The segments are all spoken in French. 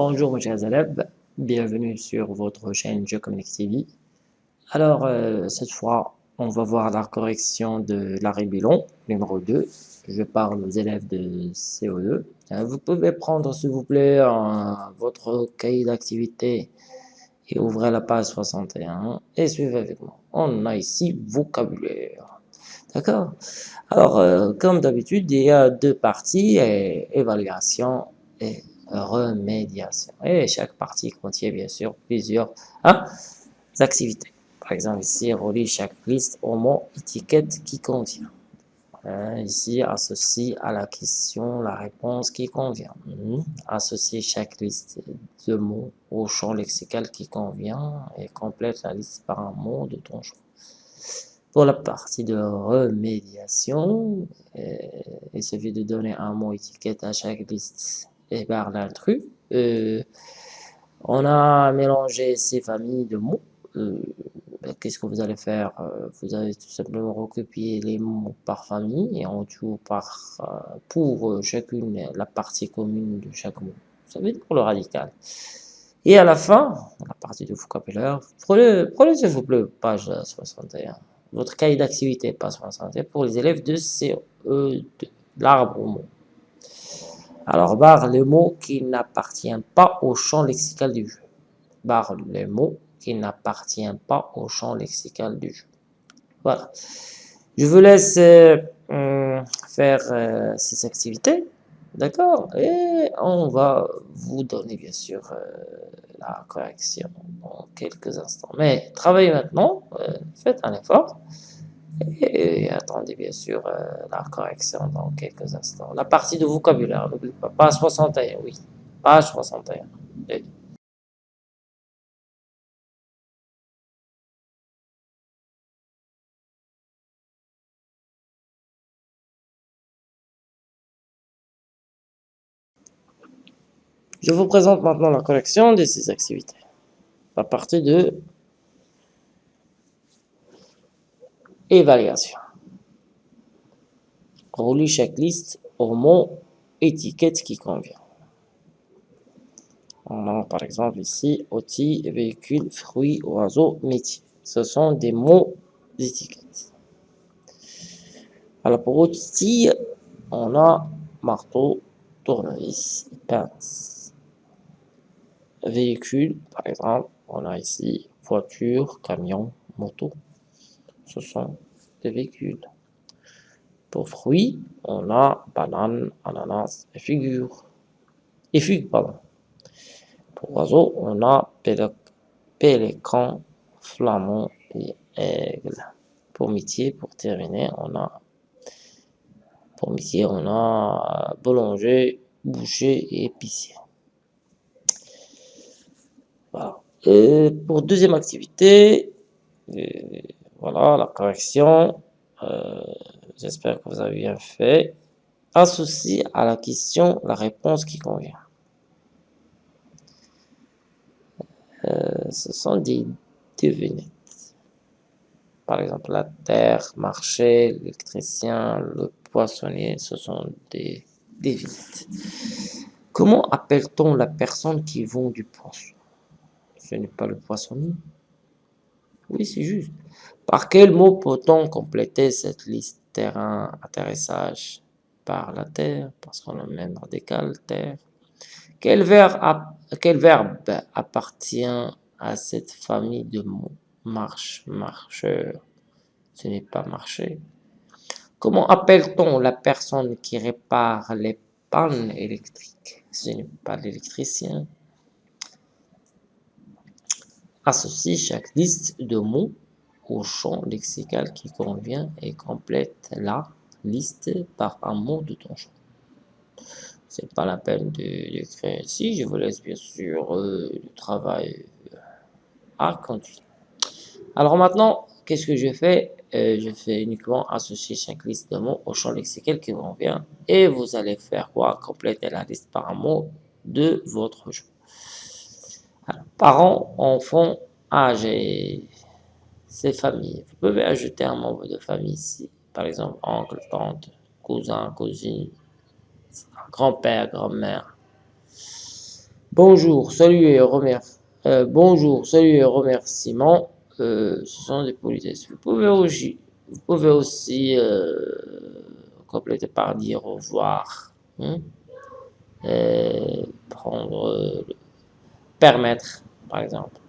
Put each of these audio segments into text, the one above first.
Bonjour mes chers élèves, bienvenue sur votre chaîne Communique TV. Alors, euh, cette fois, on va voir la correction de l'arrêt bilan numéro 2. Je parle aux élèves de CO2. Euh, vous pouvez prendre, s'il vous plaît, votre cahier d'activité et ouvrez la page 61 et suivez avec moi. On a ici vocabulaire. D'accord? Alors, euh, comme d'habitude, il y a deux parties, évaluation et remédiation. Et chaque partie contient bien sûr plusieurs hein, activités. Par exemple, ici, relie chaque liste au mot étiquette qui contient. Hein, ici, associe à la question la réponse qui convient. Hmm. Associe chaque liste de mots au champ lexical qui convient et complète la liste par un mot de ton choix. Pour la partie de remédiation, euh, il suffit de donner un mot étiquette à chaque liste et par l'intrus. Euh, on a mélangé ces familles de mots. Euh, ben, qu'est-ce que vous allez faire euh, Vous allez tout simplement recopier les mots par famille et en tout par pour chacune la partie commune de chaque mot. Ça veut dire pour le radical. Et à la fin, la partie de vocabulaire, prenez, prenez s'il vous plaît, page 61. Votre cahier d'activité, page 61, pour les élèves de CE2, l'arbre au mot. Alors, barre le mot qui n'appartient pas au champ lexical du jeu. Barre le mot qui n'appartient pas au champ lexical du jeu. Voilà. Je vous laisse euh, hum, faire euh, ces activités. D'accord? Et on va vous donner, bien sûr, euh, la correction dans quelques instants. Mais travaillez maintenant. faites un effort. Et attendez bien sûr euh, la correction dans quelques instants. La partie de vocabulaire, n'oubliez pas. Page 61, oui. Page 61. Je vous présente maintenant la correction de ces activités. À partir de Évaluation. Relis chaque liste au mot étiquette qui convient. On a par exemple ici outils, véhicules, fruits, oiseaux, métier. Ce sont des mots d'étiquette. Alors pour outils, on a marteau, tournevis, pince. Véhicule, par exemple, on a ici voiture, camion, moto ce sont des véhicules. Pour fruits, on a banane, ananas et figure. Et figues, pardon. Pour oiseaux, on a pélican, flamand et aigle. Pour métier, pour terminer, on a pour métier, on a boulanger, boucher et épicier. Voilà. Pour deuxième activité, euh, voilà la correction. Euh, j'espère que vous avez bien fait. Associe à la question la réponse qui convient. Euh, ce sont des devinettes. Par exemple, la terre, marché, l'électricien, le poissonnier, ce sont des devinettes. Comment appelle-t-on la personne qui vend du poisson? Ce n'est pas le poissonnier. Oui, c'est juste. Par quel mot peut-on compléter cette liste Terrain, atterrissage par la terre, parce qu'on a même radical, terre. Quel verbe, quel verbe appartient à cette famille de mots Marche, marcheur. Ce n'est pas marcher. Comment appelle-t-on la personne qui répare les pannes électriques? Ce n'est pas l'électricien. Associe chaque liste de mots au champ lexical qui convient et complète la liste par un mot de ton choix. C'est pas la peine de créer ici. Je vous laisse bien sûr euh, le travail à continuer. Alors maintenant, qu'est-ce que je fais? Euh, Je fais uniquement associer chaque liste de mots au champ lexical qui convient. Et vous allez faire quoi? Compléter la liste par un mot de votre choix. Parents, enfants, âgés ces familles. Vous pouvez ajouter un membre de famille ici. Par exemple, oncle, tante, cousin, cousine, grand-père, grand-mère. Bonjour, salut et remercie. Euh, bonjour, salut et. Euh, ce sont des politesses. Vous pouvez aussi, euh, compléter par dire au revoir. Hein? prendre, permettre, par exemple.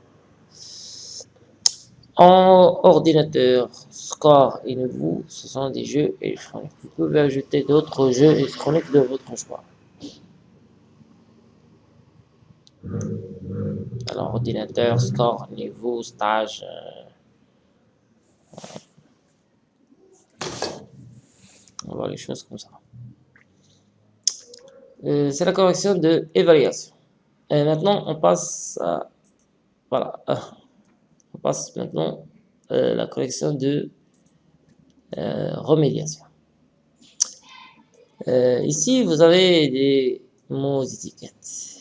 En ordinateur, score et nouveau, ce sont des jeux électroniques. Vous pouvez ajouter d'autres jeux électroniques de votre choix. Alors, ordinateur, score, niveau, stage. Euh, on va les choses comme ça. Euh, c'est la correction de évaluation. Maintenant, on passe à... Voilà. On passe maintenant à la correction de euh, remédiation. ici, vous avez des mots étiquettes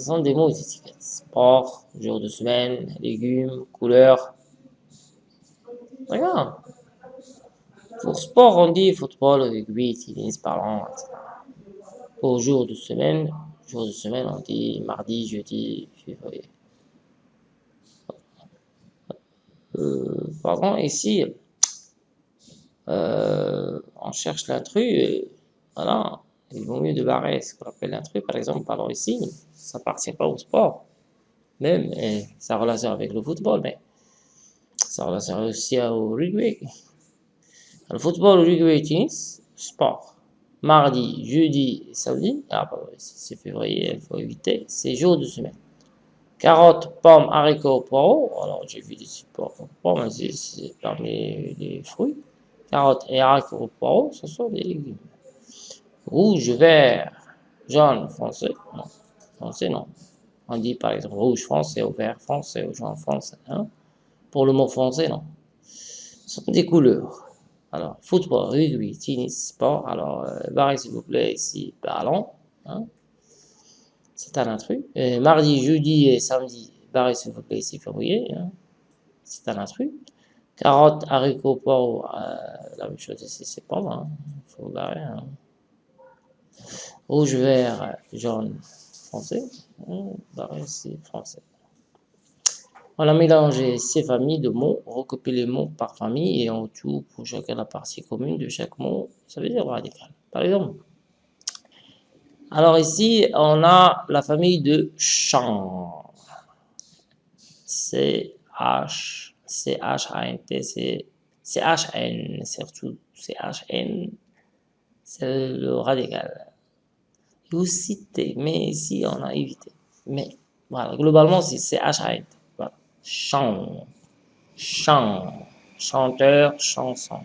ce sont des mots étiquettes. Sport, jour de semaine, légumes, couleurs. Regarde. Pour sport, on dit football, rugby, tennis, ballon, etc. Pour jour de semaine, de semaine, on dit mardi, jeudi, février. Euh, pardon, ici, euh, on cherche l'intrus, voilà, il vaut mieux de barrer ce qu'on appelle l'intrus, par exemple, parlons ici, ça appartient pas au sport. Même, ça relation avec le football, mais ça relation aussi au rugby. Le football, le rugby, tennis, sport. Mardi, jeudi, samedi, ah bah c'est février, il faut éviter, c'est jour de semaine. Carottes, pommes, haricots, poireaux, alors j'ai vu des supports pommes, c'est parmi les fruits. Carottes et haricots, poireaux, ce sont des légumes. Rouge, vert, jaune, foncé, non français, non. On dit par exemple rouge français ou vert français ou jaune français. Hein. Pour le mot français, non. Ce sont des couleurs. Alors, football, rugby, tennis, sport. Alors, euh, s'il vous plaît, ici, ballon. Hein. C'est un intrus. mardi, jeudi et samedi, barrez s'il vous plaît, ici, février. Hein. C'est un intrus. Carottes, haricots, poireaux, euh, la même chose ici, c'est pas. Il faut barrer. Hein. Rouge, vert, jaune, français. Bah, c'est français. On a mélangé ces familles de mots, recopié les mots par famille et en tout pour chacun la partie commune de chaque mot, ça veut dire radical. Par exemple, alors ici, on a la famille de chant. C-H, C-H-A-N-T, C-H-N, surtout C-H-N, c'est le radical aussi T, mais ici on a évité. Mais voilà, globalement c'est H-A-N. Chant, chant, chanteur, chanson.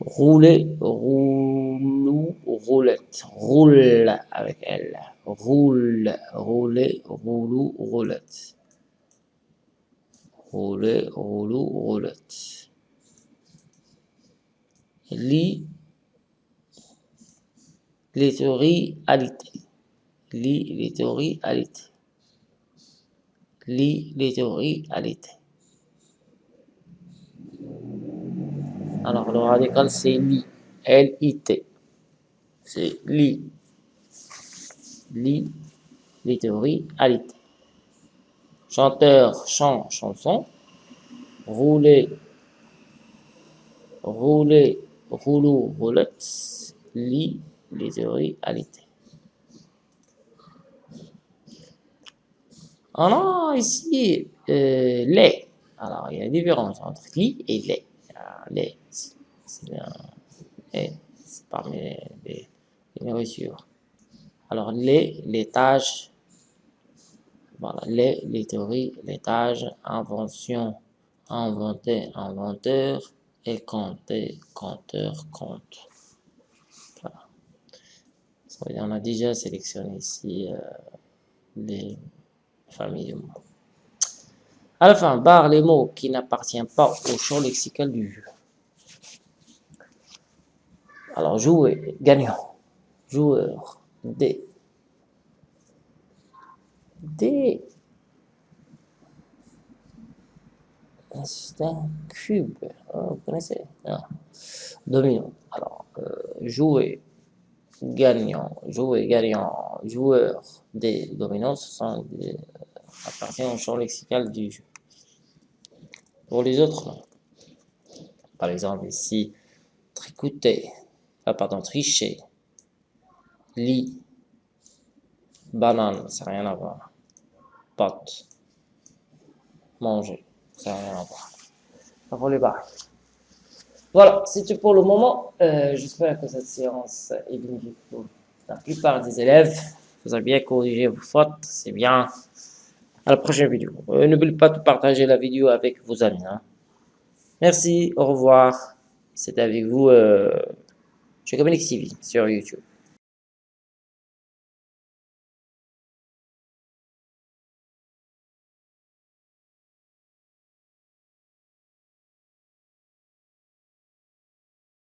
Rouler, roulou, roulette. Roule avec elle. Roule, rouler, roulou, roulette. Rouler, roulou, roulette. Lit, les alité. Lis les alité. Lis les théories alité. Alors, le radical, c'est li. L-I-T. C'est li. Li les théories alité. Chanteur, chant, chanson. Rouler, rouler, rouleau, roulette. Lit les théories alité. On a ici euh, les. Alors, il y a une différence entre li et les. les, c'est parmi les, les, nourritures. Alors, les, les tâches, voilà, les, les théories, les tâches, invention, inventer, inventeur, et compter, compteur, compte on a déjà sélectionné ici euh, les familles de mots. À la fin, barre les mots qui n'appartiennent pas au champ lexical du jeu. Alors, jouer, gagnant, joueur, D. D. C'est un cube. Oh, vous connaissez? Domino. Alors, euh, jouer, gagnant, jouer, gagnant, joueur des dominants, ce sont des, appartient au champ lexical du jeu. Pour les autres, Par exemple, ici, tricoter, ah, pardon, tricher, lit, banane, ça n'a rien à voir. Pote, manger, ça n'a rien à voir. Pour les barres. Voilà, c'est tout pour le moment. Euh, j'espère que cette séance est bénéfique pour la plupart des élèves. Vous avez bien corrigé vos fautes, c'est bien. À la prochaine vidéo. Euh, n'oubliez pas de partager la vidéo avec vos amis. Hein. Merci, au revoir. C'est avec vous, euh, Communique TV sur YouTube.